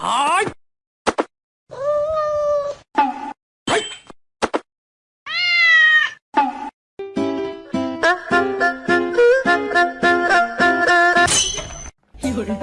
哎。哎。有人。